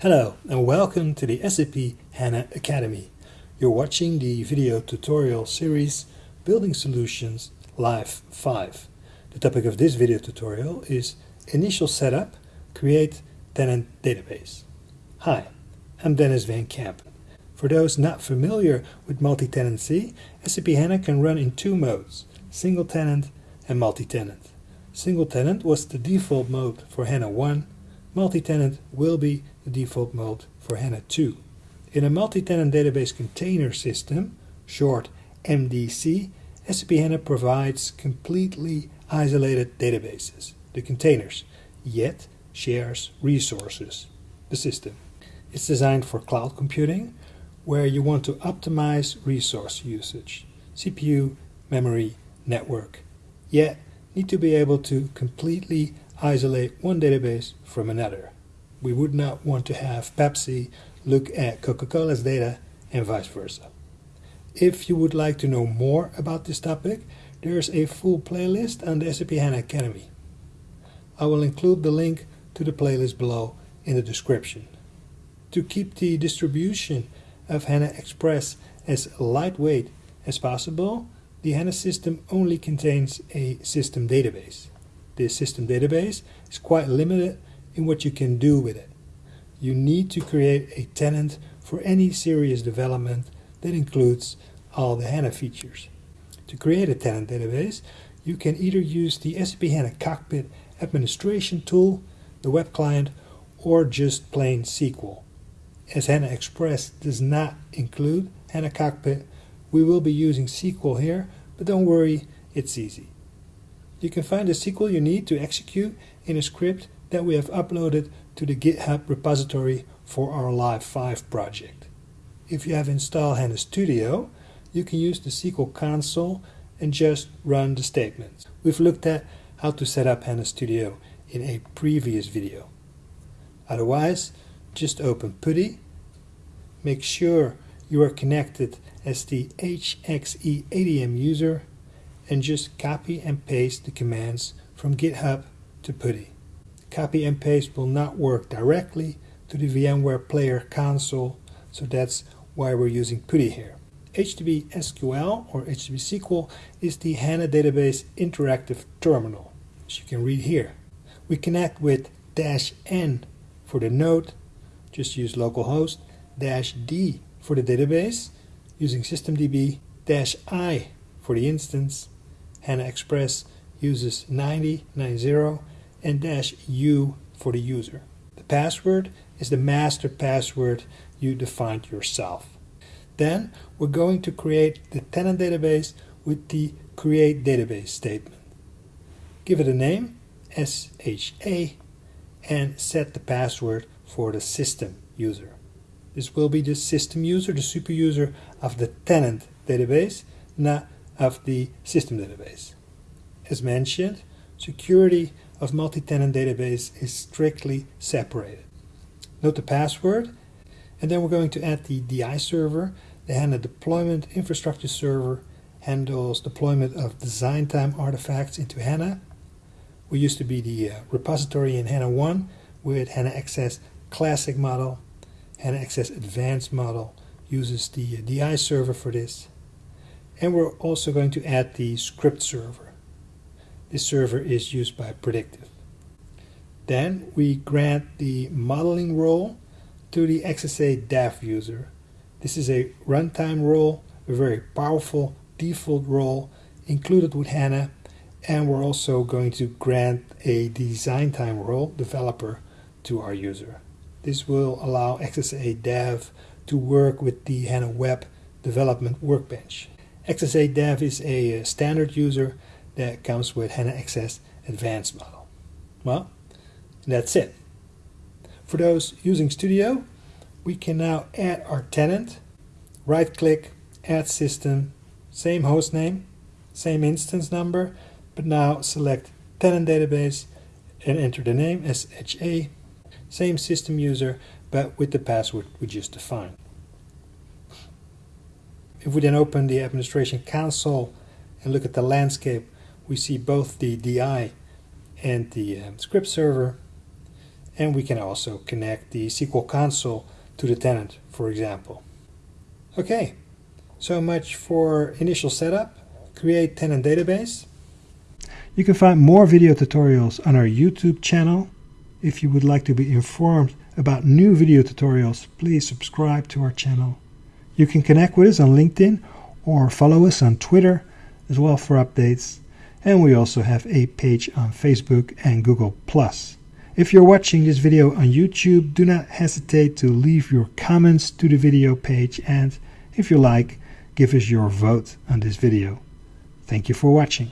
Hello and welcome to the SAP HANA Academy. You're watching the video tutorial series Building Solutions Live 5. The topic of this video tutorial is Initial Setup, Create Tenant Database. Hi, I'm Denys Van Kempen. For those not familiar with multi-tenancy, SAP HANA can run in two modes, single tenant and multi-tenant. Single tenant was the default mode for HANA 1, multi-tenant will be the default mode for HANA 2. In a multi-tenant database container system, short MDC, SAP HANA provides completely isolated databases, the containers, yet shares resources, the system. It's designed for cloud computing, where you want to optimize resource usage, CPU, memory, network, yet need to be able to completely isolate one database from another. We would not want to have Pepsi look at Coca-Cola's data and vice versa. If you would like to know more about this topic, there's a full playlist on the SAP HANA Academy. I will include the link to the playlist below in the description. To keep the distribution of HANA Express as lightweight as possible, the HANA system only contains a system database. This system database is quite limited in what you can do with it. You need to create a tenant for any serious development that includes all the HANA features. To create a tenant database, you can either use the SAP HANA Cockpit administration tool, the web client, or just plain SQL. As HANA Express does not include HANA Cockpit, we will be using SQL here, but don't worry, it's easy. You can find the SQL you need to execute in a script that we have uploaded to the GitHub repository for our Live 5 project. If you have installed HANA Studio, you can use the SQL console and just run the statements. We've looked at how to set up HANA Studio in a previous video. Otherwise, just open PuTTY, make sure you are connected as the HXE ADM user and just copy and paste the commands from GitHub to PuTTY. Copy and paste will not work directly to the VMware Player console, so that's why we're using PuTTY here. hdbsql or hdbsql is the HANA Database Interactive Terminal, as you can read here. We connect with dash N for the node, just use localhost, dash D for the database, using systemdb, dash I for the instance, HANA Express uses 9090 and dash U for the user. The password is the master password you defined yourself. Then we're going to create the tenant database with the create database statement. Give it a name, SHA, and set the password for the system user. This will be the system user, the super user of the tenant database, not of the system database. As mentioned, security of multi-tenant database is strictly separated. Note the password, and then we're going to add the DI server. The HANA deployment infrastructure server handles deployment of design time artifacts into HANA. We used to be the uh, repository in HANA 1 with HANA XS Classic model. HANA XS Advanced model uses the uh, DI server for this. And we're also going to add the script server. This server is used by Predictive. Then we grant the modeling role to the XSA dev user. This is a runtime role, a very powerful default role included with HANA. And we're also going to grant a design time role, developer, to our user. This will allow XSA Dev to work with the HANA Web Development Workbench. XSA Dev is a standard user that comes with HANA XS Advanced model. Well, that's it. For those using Studio, we can now add our tenant, right click, add system, same host name, same instance number, but now select tenant database and enter the name as HA same system user, but with the password we just defined. If we then open the administration console and look at the landscape, we see both the DI and the um, script server. and we can also connect the SQL console to the tenant, for example. Okay, so much for initial setup, create tenant database. You can find more video tutorials on our YouTube channel. If you would like to be informed about new video tutorials, please subscribe to our channel. You can connect with us on LinkedIn or follow us on Twitter as well for updates. And we also have a page on Facebook and Google+. If you're watching this video on YouTube, do not hesitate to leave your comments to the video page and if you like, give us your vote on this video. Thank you for watching.